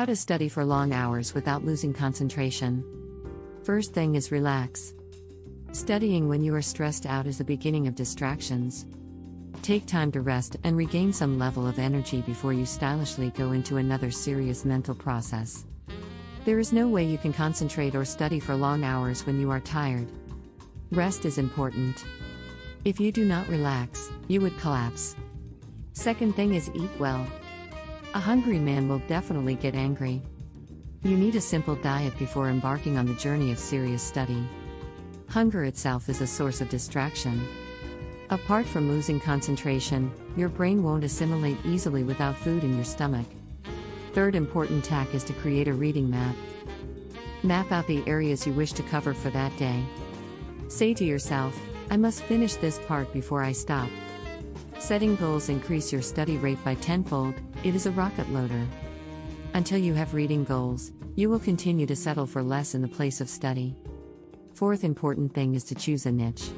How to study for long hours without losing concentration. First thing is relax. Studying when you are stressed out is the beginning of distractions. Take time to rest and regain some level of energy before you stylishly go into another serious mental process. There is no way you can concentrate or study for long hours when you are tired. Rest is important. If you do not relax, you would collapse. Second thing is eat well. A hungry man will definitely get angry. You need a simple diet before embarking on the journey of serious study. Hunger itself is a source of distraction. Apart from losing concentration, your brain won't assimilate easily without food in your stomach. Third important tack is to create a reading map. Map out the areas you wish to cover for that day. Say to yourself, I must finish this part before I stop. Setting goals increase your study rate by tenfold, it is a rocket loader. Until you have reading goals, you will continue to settle for less in the place of study. Fourth important thing is to choose a niche.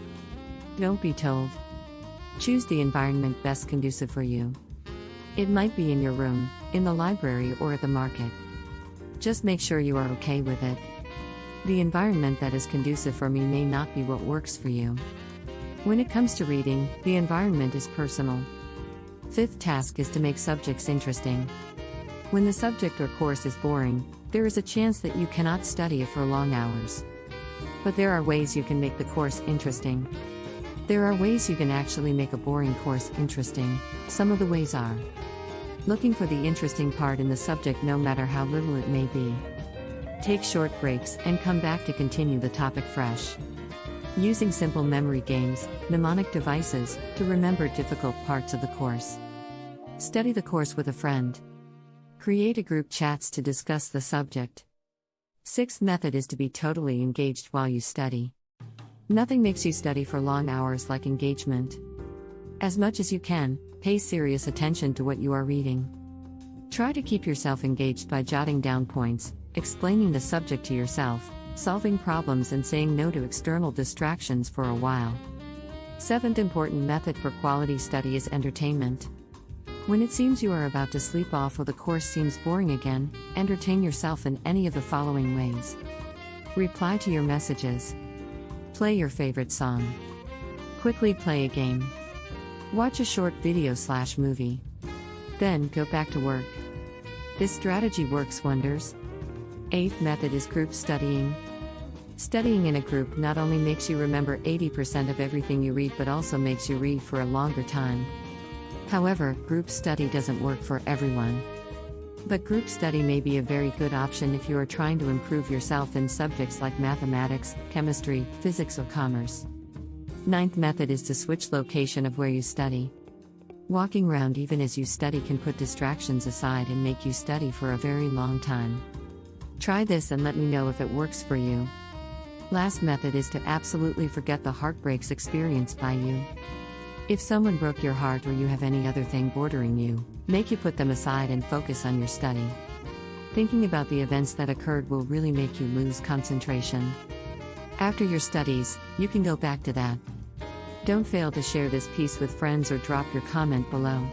Don't be told. Choose the environment best conducive for you. It might be in your room, in the library, or at the market. Just make sure you are okay with it. The environment that is conducive for me may not be what works for you. When it comes to reading, the environment is personal. Fifth task is to make subjects interesting. When the subject or course is boring, there is a chance that you cannot study it for long hours. But there are ways you can make the course interesting. There are ways you can actually make a boring course interesting. Some of the ways are looking for the interesting part in the subject no matter how little it may be. Take short breaks and come back to continue the topic fresh. Using simple memory games, mnemonic devices, to remember difficult parts of the course. Study the course with a friend. Create a group chats to discuss the subject. Sixth method is to be totally engaged while you study. Nothing makes you study for long hours like engagement. As much as you can, pay serious attention to what you are reading. Try to keep yourself engaged by jotting down points, explaining the subject to yourself, solving problems, and saying no to external distractions for a while. Seventh important method for quality study is entertainment. When it seems you are about to sleep off or the course seems boring again, entertain yourself in any of the following ways. Reply to your messages. Play your favorite song. Quickly play a game. Watch a short video slash movie. Then go back to work. This strategy works wonders. Eighth method is group studying. Studying in a group not only makes you remember 80% of everything you read but also makes you read for a longer time. However, group study doesn't work for everyone. But group study may be a very good option if you are trying to improve yourself in subjects like mathematics, chemistry, physics, or commerce. Ninth method is to switch location of where you study. Walking around even as you study can put distractions aside and make you study for a very long time. Try this and let me know if it works for you. Last method is to absolutely forget the heartbreaks experienced by you. If someone broke your heart or you have any other thing bordering you, make you put them aside and focus on your study. Thinking about the events that occurred will really make you lose concentration. After your studies, you can go back to that. Don't fail to share this piece with friends or drop your comment below.